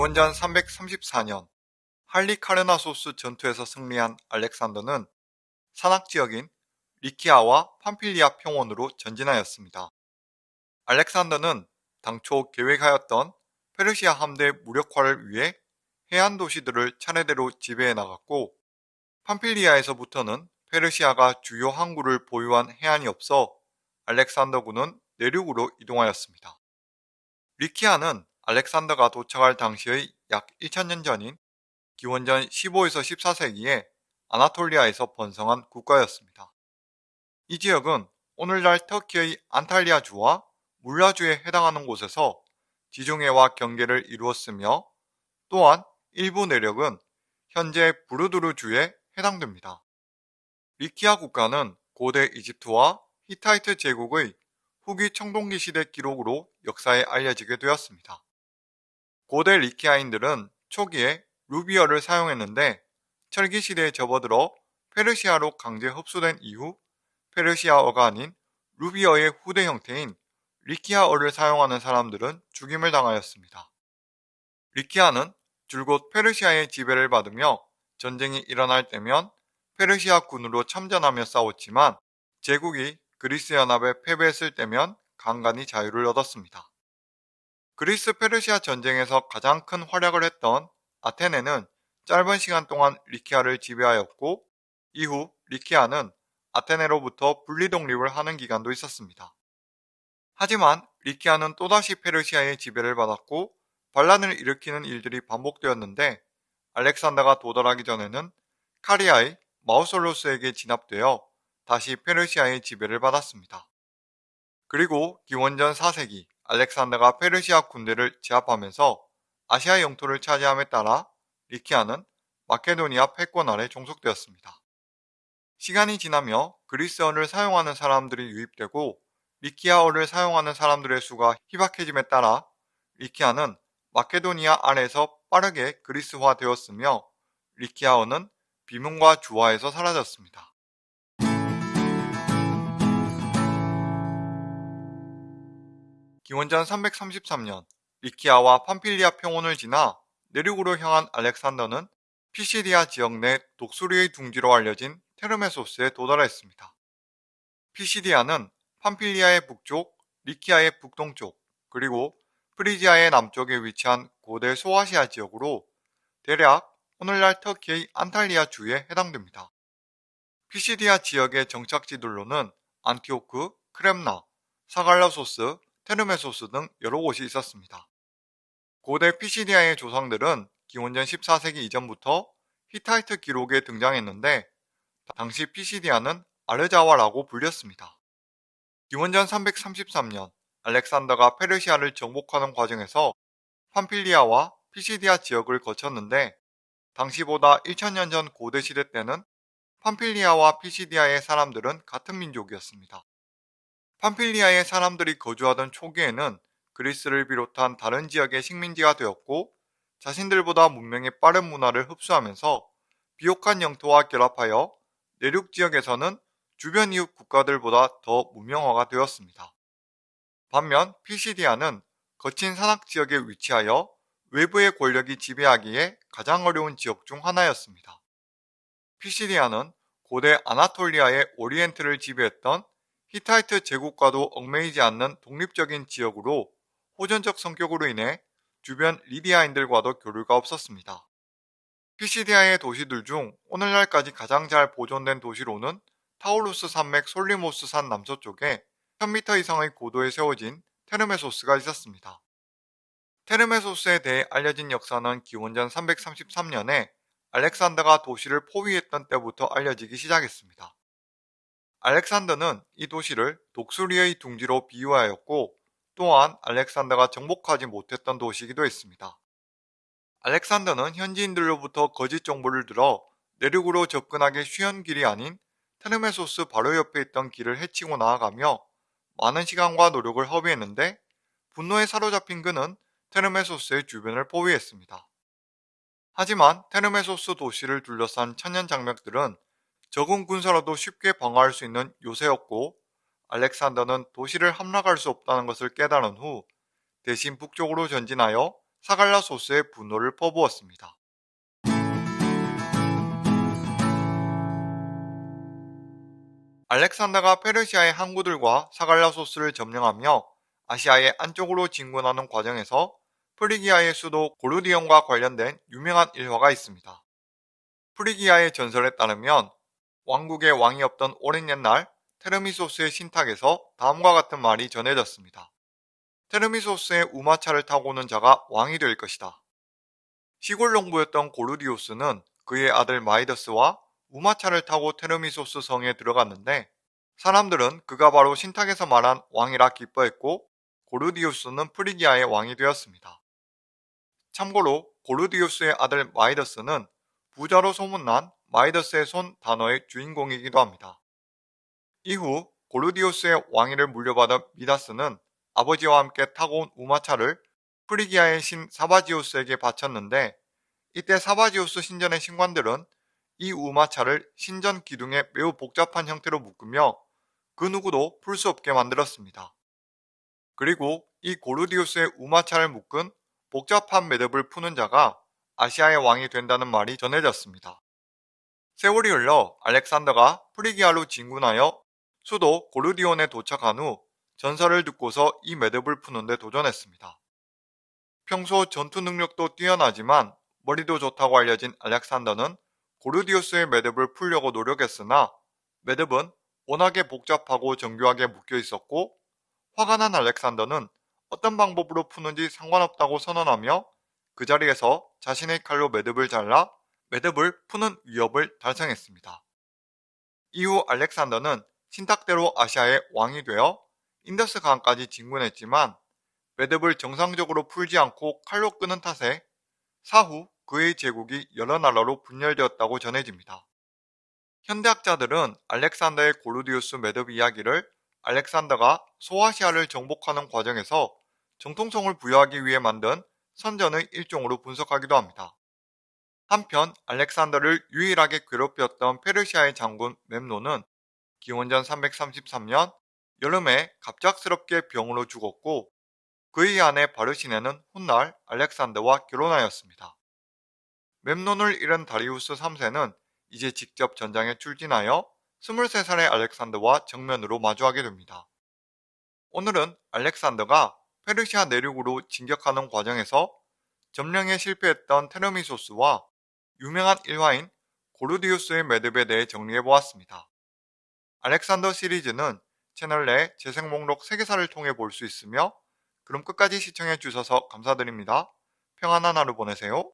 기원전 334년 할리카르나소스 전투에서 승리한 알렉산더는 산악 지역인 리키아와 팜필리아 평원으로 전진하였습니다. 알렉산더는 당초 계획하였던 페르시아 함대 무력화를 위해 해안 도시들을 차례대로 지배해 나갔고 팜필리아에서부터는 페르시아가 주요 항구를 보유한 해안이 없어 알렉산더군은 내륙으로 이동하였습니다. 리키아는 알렉산더가 도착할 당시의 약 1000년 전인 기원전 15에서 14세기에 아나톨리아에서 번성한 국가였습니다. 이 지역은 오늘날 터키의 안탈리아주와 물라주에 해당하는 곳에서 지중해와 경계를 이루었으며 또한 일부 내력은 현재 부르두르주에 해당됩니다. 리키아 국가는 고대 이집트와 히타이트 제국의 후기 청동기 시대 기록으로 역사에 알려지게 되었습니다. 고대 리키아인들은 초기에 루비어를 사용했는데 철기 시대에 접어들어 페르시아로 강제 흡수된 이후 페르시아어가 아닌 루비어의 후대 형태인 리키아어를 사용하는 사람들은 죽임을 당하였습니다. 리키아는 줄곧 페르시아의 지배를 받으며 전쟁이 일어날 때면 페르시아 군으로 참전하며 싸웠지만 제국이 그리스 연합에 패배했을 때면 간간히 자유를 얻었습니다. 그리스 페르시아 전쟁에서 가장 큰 활약을 했던 아테네는 짧은 시간 동안 리키아를 지배하였고 이후 리키아는 아테네로부터 분리 독립을 하는 기간도 있었습니다. 하지만 리키아는 또다시 페르시아의 지배를 받았고 반란을 일으키는 일들이 반복되었는데 알렉산더가 도달하기 전에는 카리아의 마우솔로스에게 진압되어 다시 페르시아의 지배를 받았습니다. 그리고 기원전 4세기 알렉산더가 페르시아 군대를 제압하면서 아시아 영토를 차지함에 따라 리키아는 마케도니아 패권 아래 종속되었습니다. 시간이 지나며 그리스어를 사용하는 사람들이 유입되고 리키아어를 사용하는 사람들의 수가 희박해짐에 따라 리키아는 마케도니아 아래에서 빠르게 그리스화 되었으며 리키아어는 비문과 주화에서 사라졌습니다. 기원전 333년 리키아와 팜필리아 평원을 지나 내륙으로 향한 알렉산더는 피시디아 지역 내 독수리의 둥지로 알려진 테르메소스에 도달했습니다. 피시디아는 팜필리아의 북쪽, 리키아의 북동쪽, 그리고 프리지아의 남쪽에 위치한 고대 소아시아 지역으로 대략 오늘날 터키의 안탈리아 주에 해당됩니다. 피시디아 지역의 정착지들로는 안티오크, 크렘나, 사갈라소스, 테르메소스 등 여러 곳이 있었습니다. 고대 피시디아의 조상들은 기원전 14세기 이전부터 히타이트 기록에 등장했는데 당시 피시디아는 아르자와라고 불렸습니다. 기원전 333년 알렉산더가 페르시아를 정복하는 과정에서 팜필리아와 피시디아 지역을 거쳤는데 당시보다 1000년 전 고대 시대 때는 팜필리아와 피시디아의 사람들은 같은 민족이었습니다. 팜필리아의 사람들이 거주하던 초기에는 그리스를 비롯한 다른 지역의 식민지가 되었고 자신들보다 문명의 빠른 문화를 흡수하면서 비옥한 영토와 결합하여 내륙 지역에서는 주변 이웃 국가들보다 더 문명화가 되었습니다. 반면 피시디아는 거친 산악 지역에 위치하여 외부의 권력이 지배하기에 가장 어려운 지역 중 하나였습니다. 피시디아는 고대 아나톨리아의 오리엔트를 지배했던 히타이트 제국과도 얽매이지 않는 독립적인 지역으로 호전적 성격으로 인해 주변 리디아인들과도 교류가 없었습니다. 피시디아의 도시들 중 오늘날까지 가장 잘 보존된 도시로는 타우루스 산맥 솔리모스 산 남서쪽에 1000m 이상의 고도에 세워진 테르메소스가 있었습니다. 테르메소스에 대해 알려진 역사는 기원전 333년에 알렉산더가 도시를 포위했던 때부터 알려지기 시작했습니다. 알렉산더는 이 도시를 독수리의 둥지로 비유하였고 또한 알렉산더가 정복하지 못했던 도시이기도 했습니다. 알렉산더는 현지인들로부터 거짓 정보를 들어 내륙으로 접근하기 쉬운 길이 아닌 테르메소스 바로 옆에 있던 길을 해치고 나아가며 많은 시간과 노력을 허비했는데 분노에 사로잡힌 그는 테르메소스의 주변을 포위했습니다. 하지만 테르메소스 도시를 둘러싼 천년 장벽들은 적은 군사로도 쉽게 방어할 수 있는 요새였고 알렉산더는 도시를 함락할 수 없다는 것을 깨달은 후 대신 북쪽으로 전진하여 사갈라소스에 분노를 퍼부었습니다. 알렉산더가 페르시아의 항구들과 사갈라소스를 점령하며 아시아의 안쪽으로 진군하는 과정에서 프리기아의 수도 고르디온과 관련된 유명한 일화가 있습니다. 프리기아의 전설에 따르면 왕국의 왕이 없던 오랜 옛날 테르미소스의 신탁에서 다음과 같은 말이 전해졌습니다. 테르미소스의 우마차를 타고 오는 자가 왕이 될 것이다. 시골 농부였던 고르디오스는 그의 아들 마이더스와 우마차를 타고 테르미소스 성에 들어갔는데 사람들은 그가 바로 신탁에서 말한 왕이라 기뻐했고 고르디우스는 프리기아의 왕이 되었습니다. 참고로 고르디우스의 아들 마이더스는 부자로 소문난 마이더스의 손 단어의 주인공이기도 합니다. 이후 고르디우스의 왕위를 물려받은 미다스는 아버지와 함께 타고 온 우마차를 프리기아의 신 사바지우스에게 바쳤는데 이때 사바지우스 신전의 신관들은 이 우마차를 신전 기둥에 매우 복잡한 형태로 묶으며 그 누구도 풀 수 없게 만들었습니다. 그리고 이 고르디우스의 우마차를 묶은 복잡한 매듭을 푸는 자가 아시아의 왕이 된다는 말이 전해졌습니다. 세월이 흘러 알렉산더가 프리기아로 진군하여 수도 고르디온에 도착한 후 전설을 듣고서 이 매듭을 푸는데 도전했습니다. 평소 전투 능력도 뛰어나지만 머리도 좋다고 알려진 알렉산더는 고르디우스의 매듭을 풀려고 노력했으나 매듭은 워낙에 복잡하고 정교하게 묶여 있었고 화가 난 알렉산더는 어떤 방법으로 푸는지 상관없다고 선언하며 그 자리에서 자신의 칼로 매듭을 잘라 매듭을 푸는 위업을 달성했습니다. 이후 알렉산더는 신탁대로 아시아의 왕이 되어 인더스 강까지 진군했지만 매듭을 정상적으로 풀지 않고 칼로 끊은 탓에 사후 그의 제국이 여러 나라로 분열되었다고 전해집니다. 현대학자들은 알렉산더의 고르디우스 매듭 이야기를 알렉산더가 소아시아를 정복하는 과정에서 정통성을 부여하기 위해 만든 선전의 일종으로 분석하기도 합니다. 한편 알렉산더를 유일하게 괴롭혔던 페르시아의 장군 멤노는 기원전 333년 여름에 갑작스럽게 병으로 죽었고 그의 아내 바르시네는 훗날 알렉산더와 결혼하였습니다. 멤논을 잃은 다리우스 3세는 이제 직접 전장에 출진하여 23살의 알렉산더와 정면으로 마주하게 됩니다. 오늘은 알렉산더가 페르시아 내륙으로 진격하는 과정에서 점령에 실패했던 테르미소스와 유명한 일화인 고르디우스의 매듭에 대해 정리해보았습니다. 알렉산더 시리즈는 채널 내 재생 목록 3개사를 통해 볼 수 있으며 그럼 끝까지 시청해주셔서 감사드립니다. 평안한 하루 보내세요.